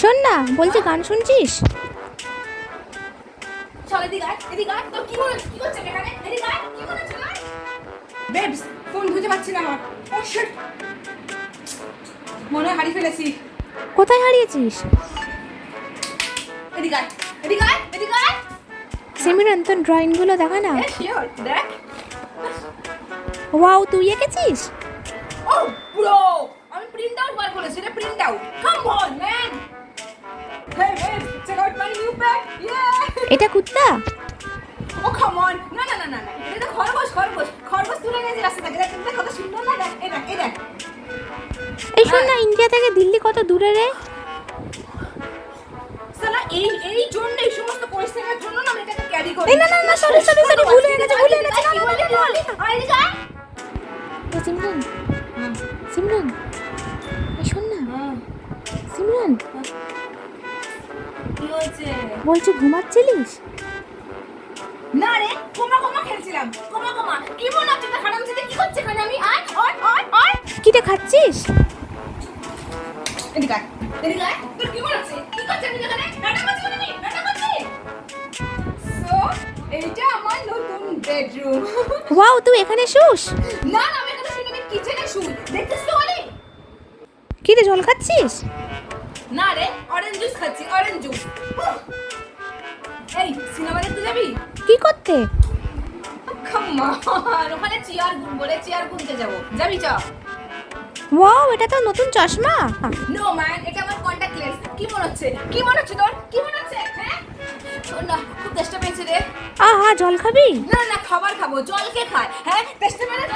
শোন না বলছি গান শুনছিস? চল এদিকে আয় এদিকে আয়। তোর কি হচ্ছে কি করছে এখানে? এদিকে আয় কি হচ্ছে তোর বেবস ফোন খুঁজে পাচ্ছি না আমার। মনে হারিয়ে ফেলেছি। কোথায় হারিয়েছিস? এদিকে আয় এদিকে আয় এদিকে আয়। সিমিরন তোর ড্রয়িংগুলো দেখা না? দেখ। ওয়াও তুই এঁকেছিস? ও ব্রো আমি প্রিন্ট আউট বার করেছি রে print out come on man hey babes check out my new bag ইয়ে এটা কুত্তা ও কাম অন না না না না না এটা খরগোশ খরগোশ খরগোশ তুলে গেছে রাস্তা থেকে দেখ কত সুন্দর না দেখ এই দেখ এই দেখ এই শোন না ইন্ডিয়া থেকে দিল্লি কত দূরে রে সালা এই এই জন্য এই সমস্ত পরিস্থিতির জন্য না আমি এটাকে ক্যারি করি না, না, না, sorry, sorry, sorry, ভুল হয়ে গেছে, ভুল হয়ে গেছে, না, না, না, আয়। এ সিমরান? সিমরান শোন না। সিমরান? কি হয়েছে? বলছি ঘুমাচ্ছিলিস? না রে কোমা কোমা খেলছিলাম কোমা কোমা। কি মনে হচ্ছে তোর হারাম ছেলে কি করছে এখানে? আমি আয় আয় আয় আয়। কিটা খাচ্ছিস? এদিকে আয় এদিকে আয়। তোর কি মনে হচ্ছে কি করছে এখানে? নাটক করছি নাটক করছি সো এইটা আমার নতুন বেডরুম ওয়াও তুই এখানে শুস না না কিচেনে শুই। দেখছিস তো বলি কিরে জল খাচ্ছিস? না রে অরেঞ্জ জুস খাচ্ছি অরেঞ্জ জুস এই সিনেমা দেখতে যাবি? কি করতে? কামান ওখানে চেয়ার গুনবো রে চেয়ার গুনতে যাব। যাবি চ। ওয়াও এটা তো নতুন চশমা। নো ম্যান এটা আমার কন্টাক্ট লেন্স কি মনে হচ্ছে? কি মনে হচ্ছে তোর? কি মনে হচ্ছে? হ্যাঁ? শোন না খুব তেষ্টা পেয়েছে রে। আহা জল খাবি? না না খাবার খাব জল কে খায়। হ্যাঁ পেলে কে